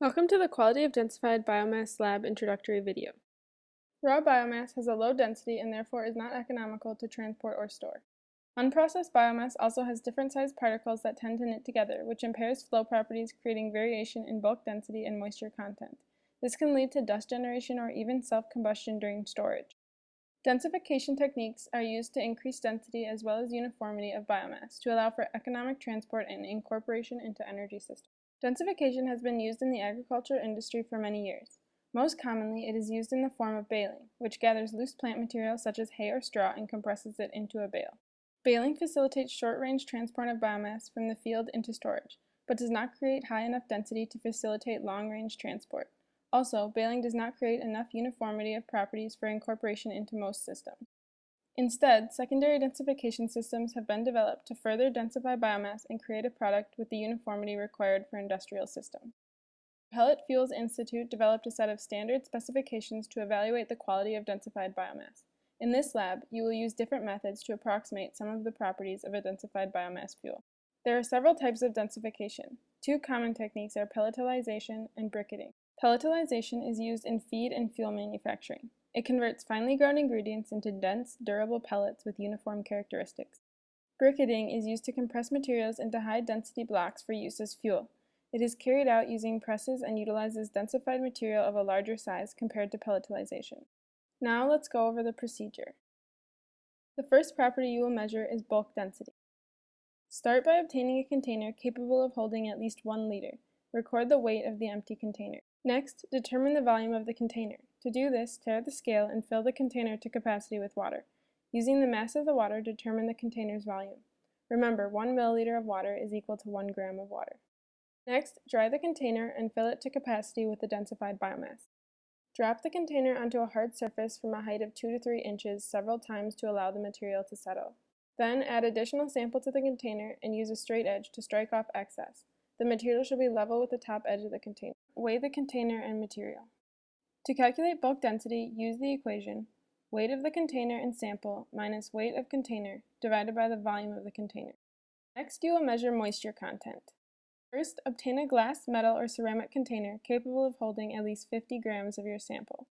Welcome to the Quality of Densified Biomass Lab introductory video. Raw biomass has a low density and therefore is not economical to transport or store. Unprocessed biomass also has different sized particles that tend to knit together, which impairs flow properties, creating variation in bulk density and moisture content. This can lead to dust generation or even self-combustion during storage. Densification techniques are used to increase density as well as uniformity of biomass to allow for economic transport and incorporation into energy systems. Densification has been used in the agriculture industry for many years. Most commonly, it is used in the form of baling, which gathers loose plant material such as hay or straw and compresses it into a bale. Baling facilitates short-range transport of biomass from the field into storage, but does not create high enough density to facilitate long-range transport. Also, baling does not create enough uniformity of properties for incorporation into most systems. Instead, secondary densification systems have been developed to further densify biomass and create a product with the uniformity required for industrial systems. Pellet Fuels Institute developed a set of standard specifications to evaluate the quality of densified biomass. In this lab, you will use different methods to approximate some of the properties of a densified biomass fuel. There are several types of densification. Two common techniques are pelletization and briquetting. Pelletization is used in feed and fuel manufacturing. It converts finely ground ingredients into dense, durable pellets with uniform characteristics. Briquetting is used to compress materials into high-density blocks for use as fuel. It is carried out using presses and utilizes densified material of a larger size compared to pelletization. Now let's go over the procedure. The first property you will measure is bulk density. Start by obtaining a container capable of holding at least 1 liter. Record the weight of the empty container. Next, determine the volume of the container. To do this, tare the scale and fill the container to capacity with water. Using the mass of the water, determine the container's volume. Remember, 1 milliliter of water is equal to 1 gram of water. Next, dry the container and fill it to capacity with the densified biomass. Drop the container onto a hard surface from a height of 2 to 3 inches several times to allow the material to settle. Then add additional sample to the container and use a straight edge to strike off excess. The material should be level with the top edge of the container. Weigh the container and material. To calculate bulk density, use the equation weight of the container and sample minus weight of container divided by the volume of the container. Next, you will measure moisture content. First, obtain a glass, metal, or ceramic container capable of holding at least 50 grams of your sample.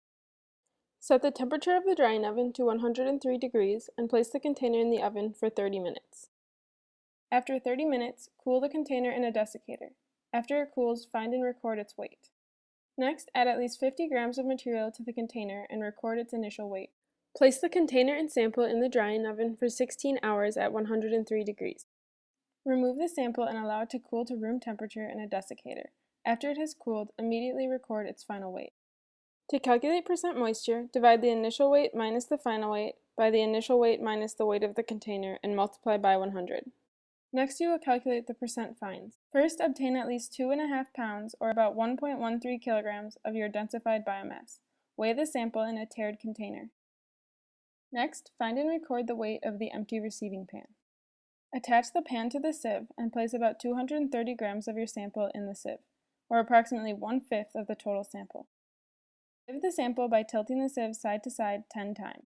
Set the temperature of the drying oven to 103 degrees and place the container in the oven for 30 minutes. After 30 minutes, cool the container in a desiccator. After it cools, find and record its weight. Next, add at least 50 grams of material to the container and record its initial weight. Place the container and sample in the drying oven for 16 hours at 103 degrees. Remove the sample and allow it to cool to room temperature in a desiccator. After it has cooled, immediately record its final weight. To calculate percent moisture, divide the initial weight minus the final weight by the initial weight minus the weight of the container and multiply by 100. Next you will calculate the percent fines. First obtain at least 2.5 pounds or about 1.13 kilograms of your densified biomass. Weigh the sample in a tared container. Next, find and record the weight of the empty receiving pan. Attach the pan to the sieve and place about 230 grams of your sample in the sieve, or approximately one-fifth of the total sample. Sieve the sample by tilting the sieve side to side 10 times.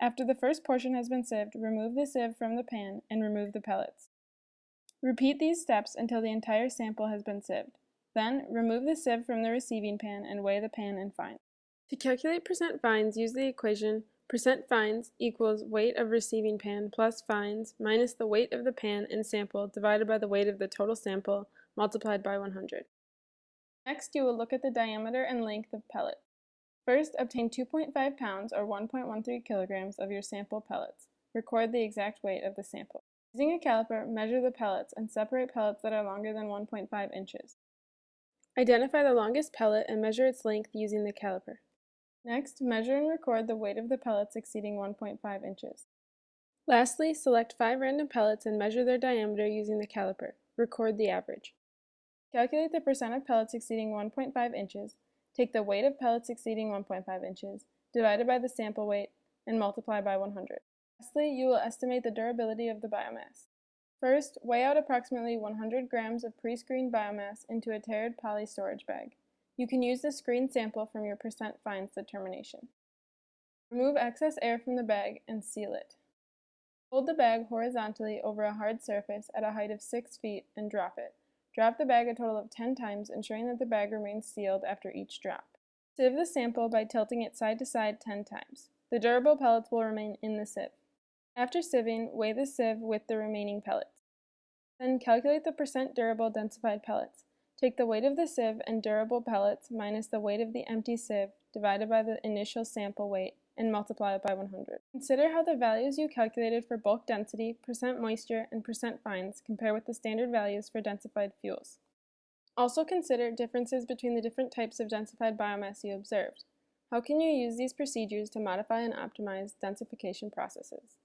After the first portion has been sieved, remove the sieve from the pan and remove the pellets. Repeat these steps until the entire sample has been sieved. Then, remove the sieve from the receiving pan and weigh the pan and fines. To calculate percent fines, use the equation Percent fines equals weight of receiving pan plus fines minus the weight of the pan and sample divided by the weight of the total sample multiplied by 100. Next, you will look at the diameter and length of pellet. First, obtain 2.5 pounds or 1.13 kilograms of your sample pellets. Record the exact weight of the sample. Using a caliper, measure the pellets and separate pellets that are longer than 1.5 inches. Identify the longest pellet and measure its length using the caliper. Next, measure and record the weight of the pellets exceeding 1.5 inches. Lastly, select five random pellets and measure their diameter using the caliper. Record the average. Calculate the percent of pellets exceeding 1.5 inches, take the weight of pellets exceeding 1.5 inches, divided by the sample weight, and multiply by 100. Lastly, you will estimate the durability of the biomass. First, weigh out approximately 100 grams of pre-screened biomass into a tared poly storage bag. You can use the screen sample from your percent fines determination. Remove excess air from the bag and seal it. Hold the bag horizontally over a hard surface at a height of 6 feet and drop it. Drop the bag a total of 10 times, ensuring that the bag remains sealed after each drop. Sieve the sample by tilting it side to side 10 times. The durable pellets will remain in the sieve. After sieving, weigh the sieve with the remaining pellets. Then calculate the percent durable densified pellets. Take the weight of the sieve and durable pellets minus the weight of the empty sieve divided by the initial sample weight and multiply it by 100. Consider how the values you calculated for bulk density, percent moisture, and percent fines compare with the standard values for densified fuels. Also consider differences between the different types of densified biomass you observed. How can you use these procedures to modify and optimize densification processes?